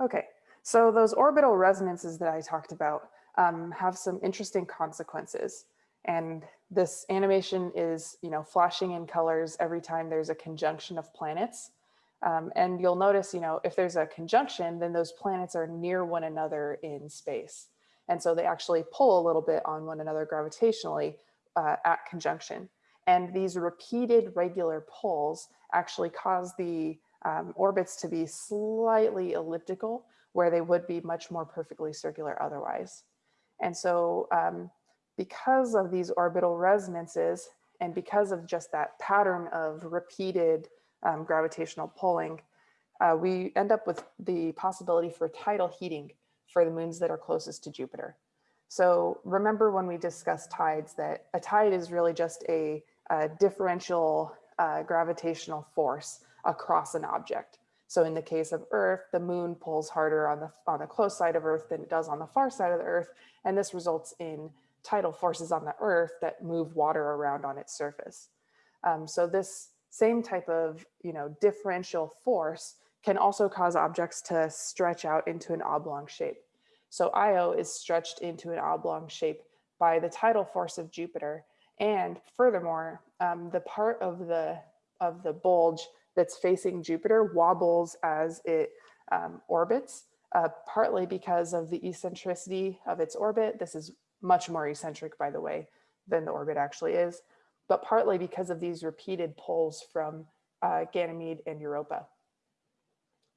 Okay, so those orbital resonances that I talked about um, have some interesting consequences. And this animation is, you know, flashing in colors every time there's a conjunction of planets. Um, and you'll notice, you know, if there's a conjunction, then those planets are near one another in space. And so they actually pull a little bit on one another gravitationally uh, at conjunction. And these repeated regular pulls actually cause the um, orbits to be slightly elliptical where they would be much more perfectly circular otherwise. And so um, because of these orbital resonances and because of just that pattern of repeated um, gravitational pulling, uh, we end up with the possibility for tidal heating for the moons that are closest to Jupiter. So remember when we discussed tides that a tide is really just a, a differential uh, gravitational force across an object. So in the case of Earth, the moon pulls harder on the, on the close side of Earth than it does on the far side of the Earth. And this results in tidal forces on the Earth that move water around on its surface. Um, so this same type of you know, differential force can also cause objects to stretch out into an oblong shape. So Io is stretched into an oblong shape by the tidal force of Jupiter. And furthermore, um, the part of the, of the bulge that's facing Jupiter wobbles as it um, orbits, uh, partly because of the eccentricity of its orbit. This is much more eccentric, by the way, than the orbit actually is, but partly because of these repeated pulls from uh, Ganymede and Europa.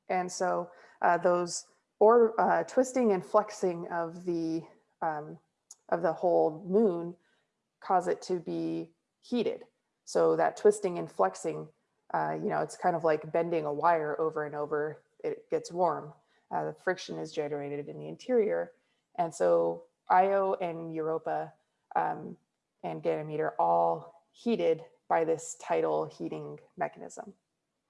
And so uh, those or uh, twisting and flexing of the um, of the whole moon cause it to be heated. So that twisting and flexing uh, you know, it's kind of like bending a wire over and over, it gets warm. Uh, the friction is generated in the interior. And so Io and Europa um, and Ganymede are all heated by this tidal heating mechanism.